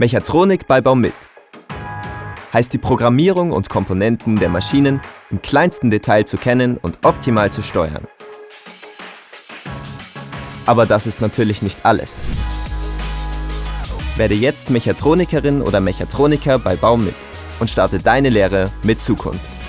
Mechatronik bei Baumit heißt die Programmierung und Komponenten der Maschinen im kleinsten Detail zu kennen und optimal zu steuern. Aber das ist natürlich nicht alles. Werde jetzt Mechatronikerin oder Mechatroniker bei Baumit und starte deine Lehre mit Zukunft.